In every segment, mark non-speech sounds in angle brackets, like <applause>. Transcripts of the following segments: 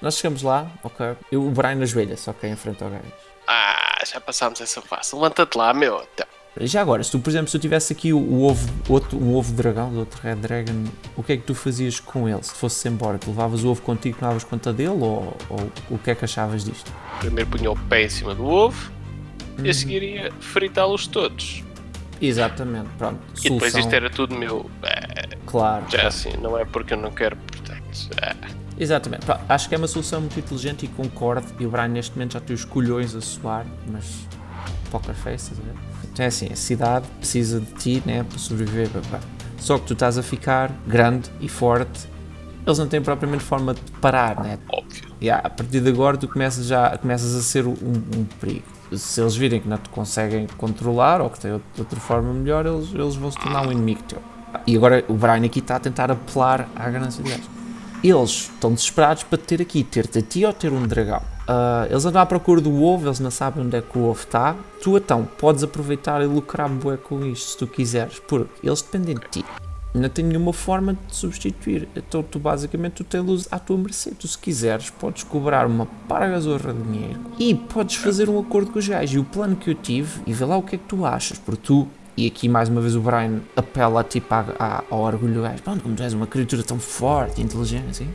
nós chegamos lá, ok. Eu, o Brian ajoelha-se, ok, em frente ao gajo. Ah, já passámos essa fase. Levanta-te lá, meu. Então, Já agora, se tu, por exemplo, se eu tivesse aqui o, o ovo, outro, um ovo dragão, do outro Red Dragon, o que é que tu fazias com ele? Se fosse embora, tu levavas o ovo contigo, não davas conta dele, ou, ou o que é que achavas disto? primeiro punha o pé em cima do ovo Uhum. e a seguir ia fritá-los todos. Exatamente, pronto. E depois Solução, isto era tudo meu. É, claro. já assim, não é porque eu não quero, portanto. é. Exatamente. Pá, acho que é uma solução muito inteligente e concordo. E o Brian neste momento já tem os colhões a soar, mas poker face, estás a ver? Então é assim, a cidade precisa de ti, né, para sobreviver. pá. Só que tu estás a ficar grande e forte. Eles não têm propriamente forma de parar, né? óbvio. E a partir de agora tu começas já começas a ser um, um perigo. Se eles virem que não te conseguem controlar ou que têm outra- outra forma melhor, eles, eles vão se tornar um inimigo teu. E agora o Brian aqui está a tentar apelar à ganância deles. Eles estão desesperados para te ter aqui, ter-te a ti ou ter um dragão. Ah, eles andam à procura do ovo, eles não sabem onde é que o ovo está. Tu então podes aproveitar e lucrar bué com isto se tu quiseres, porque eles dependem de ti não tem nenhuma forma de te substituir. Então tu basicamente tu tens à tua mercê. Tu se quiseres podes cobrar uma paragazorra de dinheiro e podes fazer um acordo com os gajos. E o plano que eu tive, e vê lá o que é que tu achas, porque tu, e aqui mais uma vez o Brian apela tipo à- à- ao orgulho do gajo, pronto, como tu és uma criatura tão forte e inteligente assim.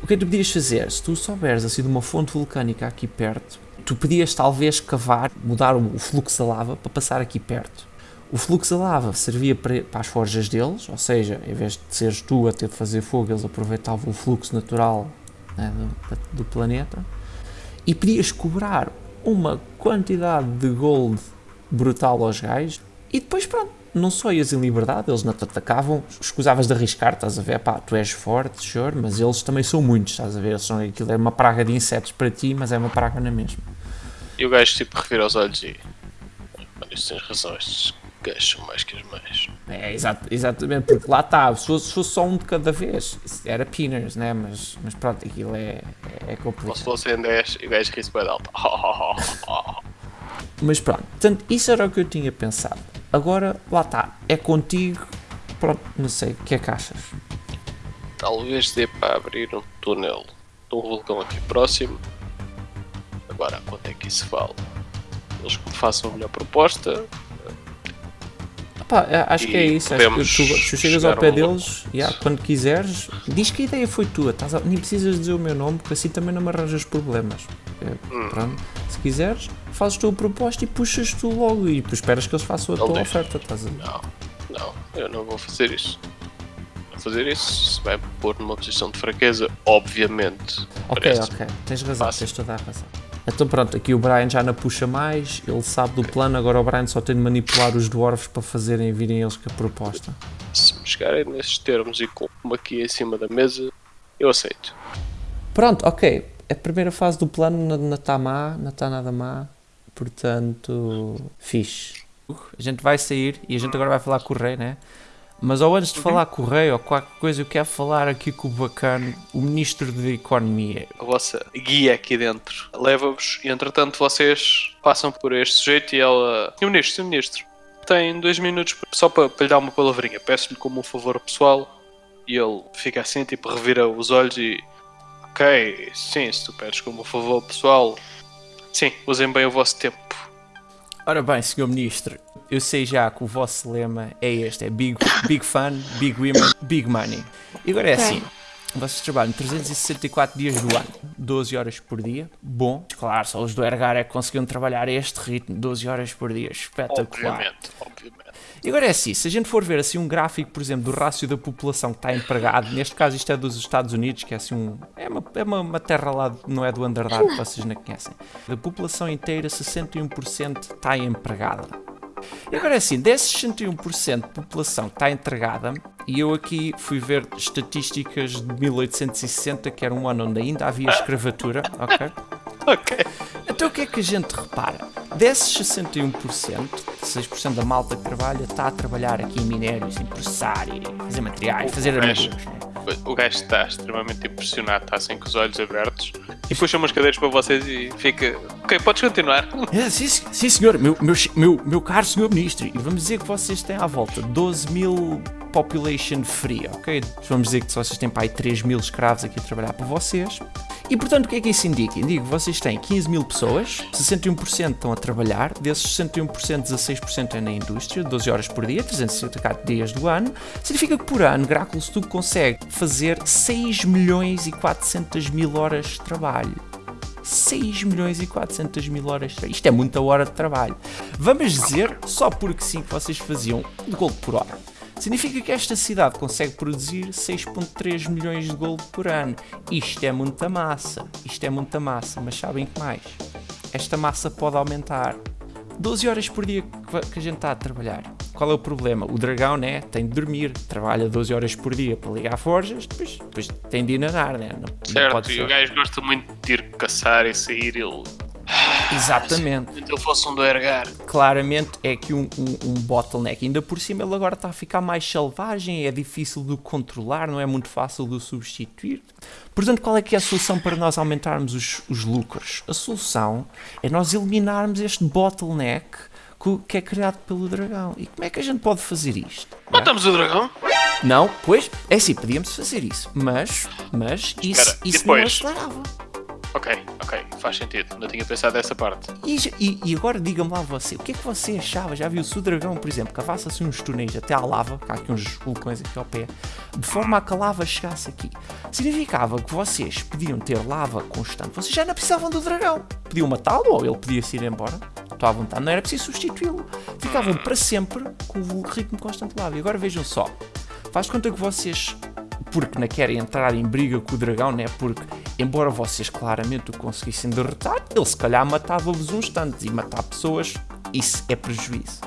O que é que tu podias fazer? Se tu souberes assim de uma fonte vulcânica aqui perto, tu podias talvez cavar, mudar o o fluxo da lava para passar aqui perto. O fluxo da lava servia para, para as forjas deles, ou seja, em vez de seres tu a ter de fazer fogo, eles aproveitavam o fluxo natural né, do, do planeta. E podias cobrar uma quantidade de gold brutal aos gajos e depois pronto, não só ias em liberdade, eles não te atacavam, escusavas de arriscar, estás a ver, pá, tu és forte, sure, mas eles também são muitos, estás a ver, eles são, aquilo é uma praga de insetos para ti, mas é uma praga na mesma. E o gajo tipo revira os olhos e. Isto tens razão, estes gajos são mais que as mães. É, exato, exatamente, porque lá está, se fosse, se fosse só um de cada vez, era pinners, né? Mas, mas pronto, aquilo é, é Ou se complicado. fossem 10 e o gajo ri-se bem alto. <laughs> Mas pronto, portanto, isso era o que eu tinha pensado. Agora, lá está, é contigo, pronto, não sei, o que é que achas? Talvez dê para abrir um túnel de um vulcão aqui próximo. Agora, quanto é que isso vale? Eles que me façam a melhor proposta. É, acho que é isso, acho que tu, tu chegas ao pé um- deles, yeah, quando quiseres, diz que a ideia foi tua, estás a- nem precisas dizer o meu nome, porque assim também não me arranjas problemas. É, Hum. pronto, se quiseres, fazes tu a proposta e puxas tu logo, e esperas que eles façam a Ele tua oferta, estás a ver? Não, não, eu não vou fazer isso. Vou fazer isso, isso vai me pôr numa posição de fraqueza, obviamente. Ok, Parece. ok, tens razão, Fácil. tens toda a razão. Então pronto, aqui o Brian já não puxa mais, ele sabe do plano, agora o Brian só tem de manipular os dwarfs para fazerem virem eles com a proposta. Se me chegarem nesses termos e com aqui em cima da mesa, eu aceito. Pronto, ok, a primeira fase do plano não- não está má, não está nada má, portanto, fixe. A gente vai sair e a gente agora vai falar com o rei, né? Mas ou antes de falar com o rei ou qualquer coisa, eu quero falar aqui com o bacana, o ministro da Economia. A vossa guia aqui dentro leva-vos e entretanto vocês passam por este sujeito e ela. Senhor Ministro, Senhor Ministro, tem dois minutos só para, para lhe dar uma palavrinha. Peço-lhe como um favor pessoal e ele fica assim, tipo, revira os olhos e. Ok, sim, se tu pedes como um favor pessoal, sim, usem bem o vosso tempo. Ora bem, senhor ministro, eu sei já que o vosso lema é este, é Big, big Fun, Big Women, Big Money. E agora é Ok. assim, vocês trabalham 364 dias do ano, 12 horas por dia, bom, claro, só os do Ergar é que conseguiram trabalhar a este ritmo, 12 horas por dia, espetacular. Obviamente, obviamente. E agora é assim, se a gente for ver assim um gráfico, por exemplo, do rácio da população que está empregado, neste caso isto é dos Estados Unidos, que é assim um. É uma, é uma, uma terra lá, não é do Underdark, que vocês não conhecem. Da população inteira, 61% está empregada. E agora é assim, desses 61% de população que está entregada, e eu aqui fui ver estatísticas de 1860, que era um ano onde ainda havia escravatura, ok? <laughs> Ok. Então o que é que a gente repara? Desses 61%, 6% da malta que trabalha está a trabalhar aqui em minérios, em processar e fazer materiais, fazer O gajo- armaduras. né? O gajo está extremamente impressionado, está assim com os olhos abertos e puxa umas cadeiras para vocês e fica. Ok, podes continuar. É, sim, sim, senhor, meu, meu, meu, meu caro senhor ministro, e vamos dizer que vocês têm à volta 12 mil population free, ok? Vamos dizer que vocês têm para aí 3 mil escravos aqui a trabalhar para vocês. E portanto, o que é que isso indica? Indica que vocês têm 15 mil pessoas, 61% estão a trabalhar, desses 61%, 16% é na indústria, 12 horas por dia, 364 dias do ano. Significa que por ano, Gráculo Studio consegue fazer 6 milhões e 400 mil horas de trabalho. 6 milhões e 400 mil horas. Isto é muita hora de trabalho. Vamos dizer, só porque sim, que vocês faziam de gold por hora. Significa que esta cidade consegue produzir 6.3 milhões de gold por ano. Isto é muita massa. Isto é muita massa, mas sabem que mais? Esta massa pode aumentar. 12 horas por dia que a gente está a trabalhar. Qual é o problema? O dragão, né, tem de dormir, trabalha 12 horas por dia para ligar forjas, depois, depois tem de ir nadar, né? Não, certo, não e o gajo gosta muito de ir caçar e sair, ele Exatamente. Se ele fosse um do ergar. Claramente é que um, um, um, bottleneck. Ainda por cima ele agora está a ficar mais selvagem, é difícil de controlar, não é muito fácil de substituir. Portanto, qual é que é a solução para nós aumentarmos os, os lucros? A solução é nós eliminarmos este bottleneck que é criado pelo dragão. E como é que a gente pode fazer isto? Matamos é? o dragão? Não, pois, é assim, podíamos fazer isso, mas, mas isso, Cara, isso não acelerava. Ok, ok, faz sentido. Não tinha pensado nessa parte. E, e, e agora diga-me lá você, o que é que você achava? Já viu se o dragão, por exemplo, cavasse assim uns túneis até à lava, cá aqui uns vulcões aqui ao pé, de forma a que a lava chegasse aqui. Significava que vocês podiam ter lava constante. Vocês já não precisavam do dragão. Podiam matá-lo ou ele podia se ir embora. Estou à vontade, não era preciso substituí-lo. Ficavam para sempre com o ritmo constante de lava. E agora vejam só. Faz conta que vocês porque não querem entrar em briga com o dragão, né? Porque, embora vocês claramente o conseguissem derrotar, ele se calhar matava-vos uns tantos e matar pessoas, isso é prejuízo.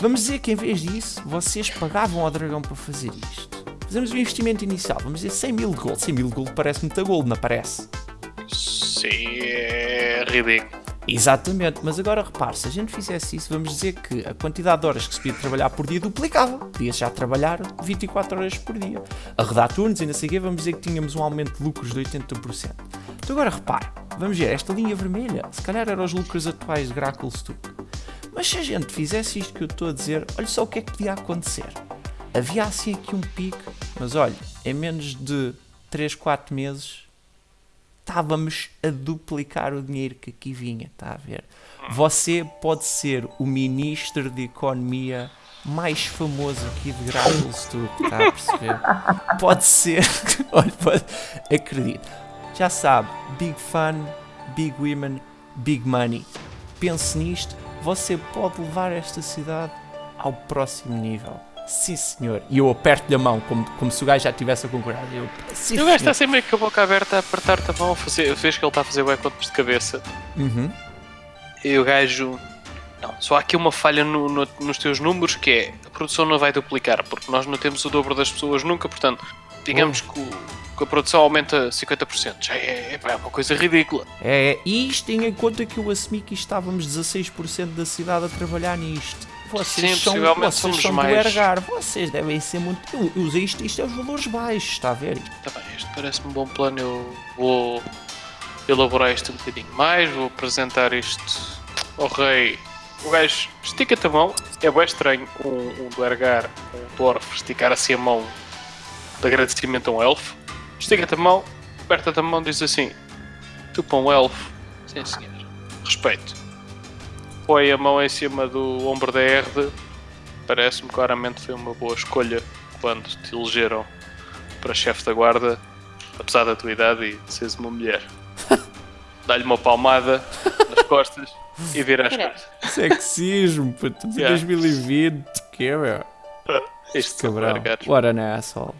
Vamos dizer que em vez disso, vocês pagavam ao dragão para fazer isto. Fazemos o investimento inicial, vamos dizer 100 mil gold. 100 mil gold parece muita gold, não parece? Sim, é ridículo. Exatamente, mas agora repare, se a gente fizesse isso, vamos dizer que a quantidade de horas que se podia trabalhar por dia duplicava. Podia já trabalhar 24 horas por dia. A rodar turnos e não sei vamos dizer que tínhamos um aumento de lucros de 80%. Então agora repare, vamos ver, esta linha vermelha, se calhar eram os lucros atuais de Grackle Stuck. Mas se a gente fizesse isto que eu estou a dizer, olha só o que é que podia acontecer. Havia assim aqui um pico, mas olha, em menos de 3, 4 meses estávamos a duplicar o dinheiro que aqui vinha, está a ver? Você pode ser o ministro de economia mais famoso aqui de Gravelstuck, está a perceber? Pode ser, <laughs> olha, pode, acredito. Já sabe, big fun, big women, big money. Pense nisto, você pode levar esta cidade ao próximo nível. Sim, senhor. E eu aperto-lhe a mão, como, como se o gajo já estivesse a concordar. Eu, sim, o gajo está sempre com a boca aberta a apertar-te a mão, fazer, vês que ele está a fazer o contos de cabeça. Uhum. E o gajo. Não, só há aqui uma falha no, no, nos teus números que é a produção não vai duplicar, porque nós não temos o dobro das pessoas nunca, portanto, digamos oh. que, o, que, a produção aumenta 50%. Já é, é, é uma coisa ridícula. É, e isto tem em conta que eu assumi que estávamos 16% da cidade a trabalhar nisto. Vocês Sim, são, vocês somos são mais... do Ergar, vocês devem ser muito. Eu, eu usei isto, isto é os valores baixos, está a ver? Tá bem, isto parece-me um bom plano. Eu vou elaborar isto um bocadinho mais, vou apresentar isto ao rei. O gajo estica-te a mão, é bem estranho um, um do Ergar, um dwarf, esticar assim a mão de agradecimento a um elfo. Estica-te a mão, aperta-te a mão diz assim: Tu para um elfo, sim senhor, respeito põe a mão em cima do ombro da Erde, parece-me claramente foi uma boa escolha quando te elegeram para chefe da guarda, apesar da tua idade e de seres uma mulher. <laughs> Dá-lhe uma palmada nas <laughs> costas e vira as costas. Sexismo, puto, yeah. 2020, que é, meu? <laughs> Isto Cabrão. What an asshole.